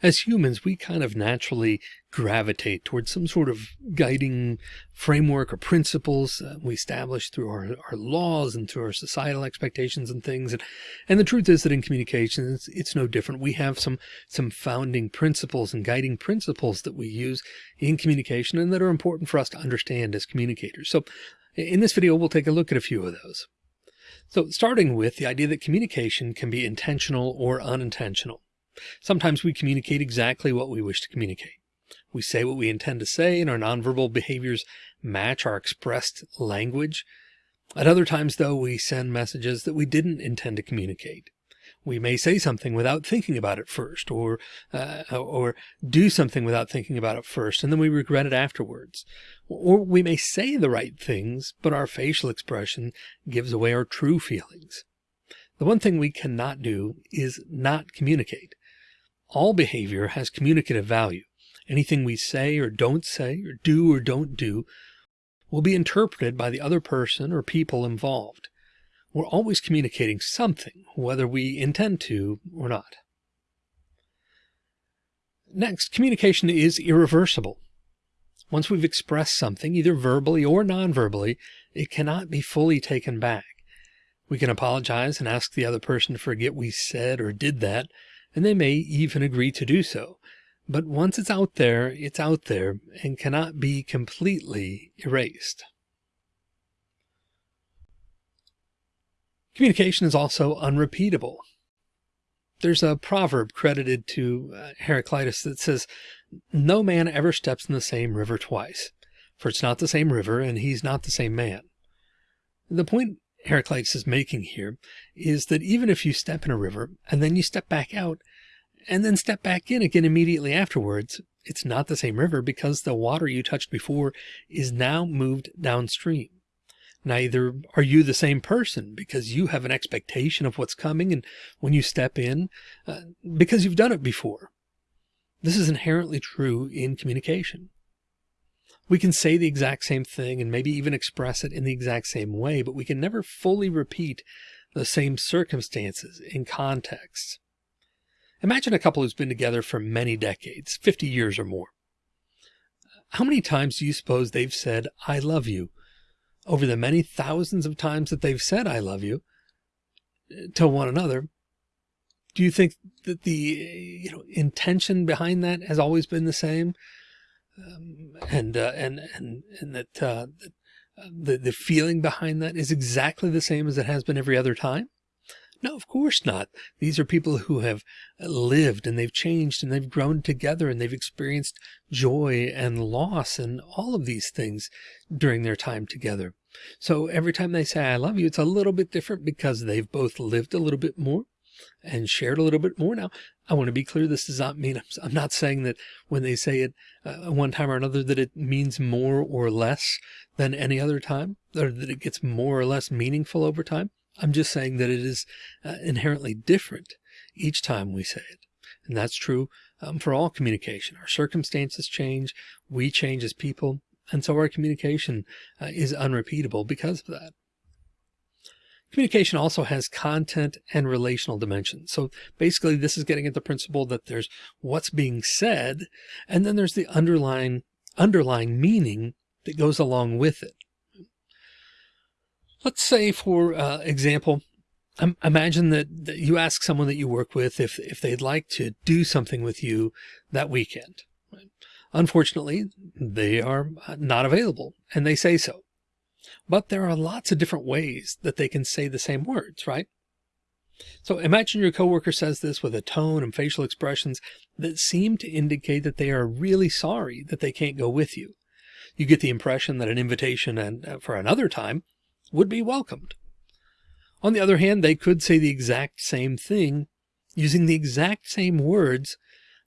As humans, we kind of naturally gravitate towards some sort of guiding framework or principles uh, we establish through our, our laws and through our societal expectations and things. And, and the truth is that in communications, it's, it's no different. We have some, some founding principles and guiding principles that we use in communication and that are important for us to understand as communicators. So in this video, we'll take a look at a few of those. So starting with the idea that communication can be intentional or unintentional. Sometimes we communicate exactly what we wish to communicate. We say what we intend to say and our nonverbal behaviors match our expressed language. At other times, though, we send messages that we didn't intend to communicate. We may say something without thinking about it first or, uh, or do something without thinking about it first, and then we regret it afterwards. Or we may say the right things, but our facial expression gives away our true feelings. The one thing we cannot do is not communicate. All behavior has communicative value. Anything we say or don't say or do or don't do will be interpreted by the other person or people involved. We're always communicating something, whether we intend to or not. Next, communication is irreversible. Once we've expressed something, either verbally or non-verbally, it cannot be fully taken back. We can apologize and ask the other person to forget we said or did that, and they may even agree to do so. But once it's out there, it's out there and cannot be completely erased. Communication is also unrepeatable. There's a proverb credited to uh, Heraclitus that says, no man ever steps in the same river twice, for it's not the same river and he's not the same man. The point Heraclitus is making here is that even if you step in a river and then you step back out and then step back in again immediately afterwards, it's not the same river because the water you touched before is now moved downstream. Neither are you the same person because you have an expectation of what's coming. And when you step in, uh, because you've done it before, this is inherently true in communication. We can say the exact same thing and maybe even express it in the exact same way, but we can never fully repeat the same circumstances in context. Imagine a couple who's been together for many decades, 50 years or more. How many times do you suppose they've said, I love you over the many thousands of times that they've said, I love you eh, to one another? Do you think that the eh, you know intention behind that has always been the same? Um, and, uh, and, and, and that, uh, the, the feeling behind that is exactly the same as it has been every other time? No, of course not. These are people who have lived and they've changed and they've grown together and they've experienced joy and loss and all of these things during their time together. So every time they say, I love you, it's a little bit different because they've both lived a little bit more and shared a little bit more. Now, I want to be clear. This does not mean I'm not saying that when they say it uh, one time or another, that it means more or less than any other time or that it gets more or less meaningful over time. I'm just saying that it is uh, inherently different each time we say it. And that's true um, for all communication. Our circumstances change. We change as people. And so our communication uh, is unrepeatable because of that. Communication also has content and relational dimensions. So basically this is getting at the principle that there's what's being said, and then there's the underlying underlying meaning that goes along with it. Let's say, for uh, example, imagine that, that you ask someone that you work with if, if they'd like to do something with you that weekend. Unfortunately, they are not available and they say so. But there are lots of different ways that they can say the same words, right? So imagine your coworker says this with a tone and facial expressions that seem to indicate that they are really sorry that they can't go with you. You get the impression that an invitation and uh, for another time would be welcomed. On the other hand, they could say the exact same thing using the exact same words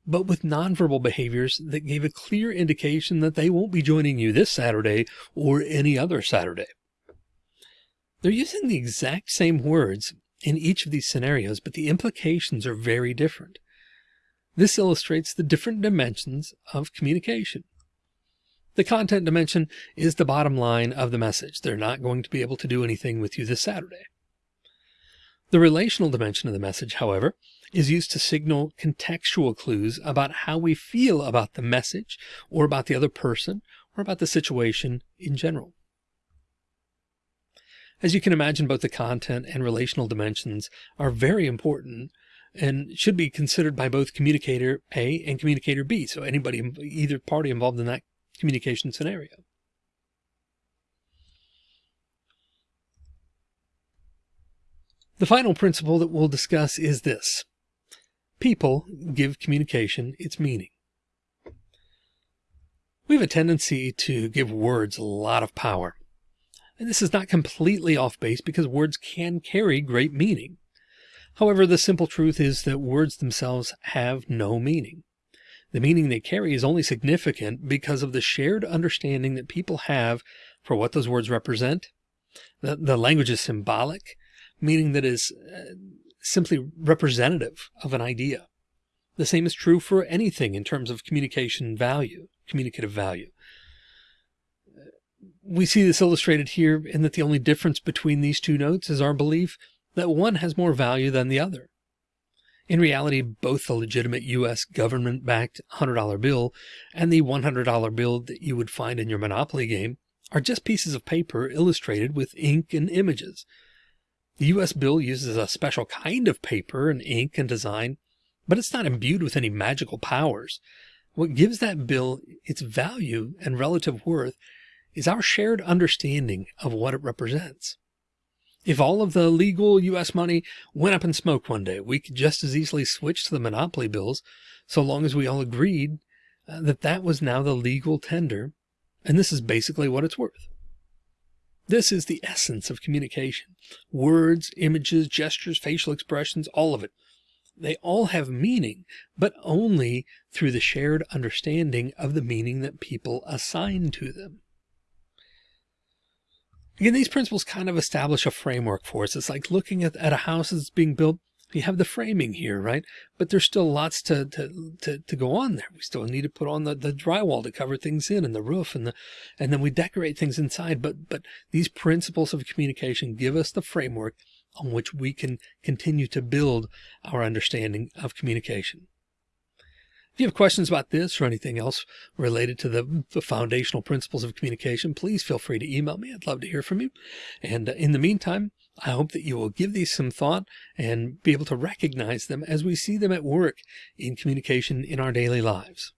but with nonverbal behaviors that gave a clear indication that they won't be joining you this Saturday or any other Saturday. They're using the exact same words in each of these scenarios, but the implications are very different. This illustrates the different dimensions of communication. The content dimension is the bottom line of the message. They're not going to be able to do anything with you this Saturday. The relational dimension of the message, however, is used to signal contextual clues about how we feel about the message or about the other person or about the situation in general. As you can imagine, both the content and relational dimensions are very important and should be considered by both communicator A and communicator B. So anybody, either party involved in that communication scenario. The final principle that we'll discuss is this. People give communication its meaning. We have a tendency to give words a lot of power. And this is not completely off base because words can carry great meaning. However, the simple truth is that words themselves have no meaning. The meaning they carry is only significant because of the shared understanding that people have for what those words represent. The, the language is symbolic, meaning that is uh, simply representative of an idea. The same is true for anything in terms of communication value, communicative value. We see this illustrated here in that the only difference between these two notes is our belief that one has more value than the other. In reality, both the legitimate U.S. government-backed $100 bill and the $100 bill that you would find in your Monopoly game are just pieces of paper illustrated with ink and images. The U.S. bill uses a special kind of paper and ink and design, but it's not imbued with any magical powers. What gives that bill its value and relative worth is our shared understanding of what it represents. If all of the legal U.S. money went up in smoke one day, we could just as easily switch to the monopoly bills so long as we all agreed uh, that that was now the legal tender. And this is basically what it's worth. This is the essence of communication. Words, images, gestures, facial expressions, all of it. They all have meaning, but only through the shared understanding of the meaning that people assign to them. Again, these principles kind of establish a framework for us. It's like looking at, at a house that's being built. You have the framing here, right? But there's still lots to, to, to, to go on there. We still need to put on the, the drywall to cover things in and the roof and the, and then we decorate things inside. But, but these principles of communication give us the framework on which we can continue to build our understanding of communication. If you have questions about this or anything else related to the, the, foundational principles of communication, please feel free to email me. I'd love to hear from you. And uh, in the meantime, I hope that you will give these some thought and be able to recognize them as we see them at work in communication in our daily lives.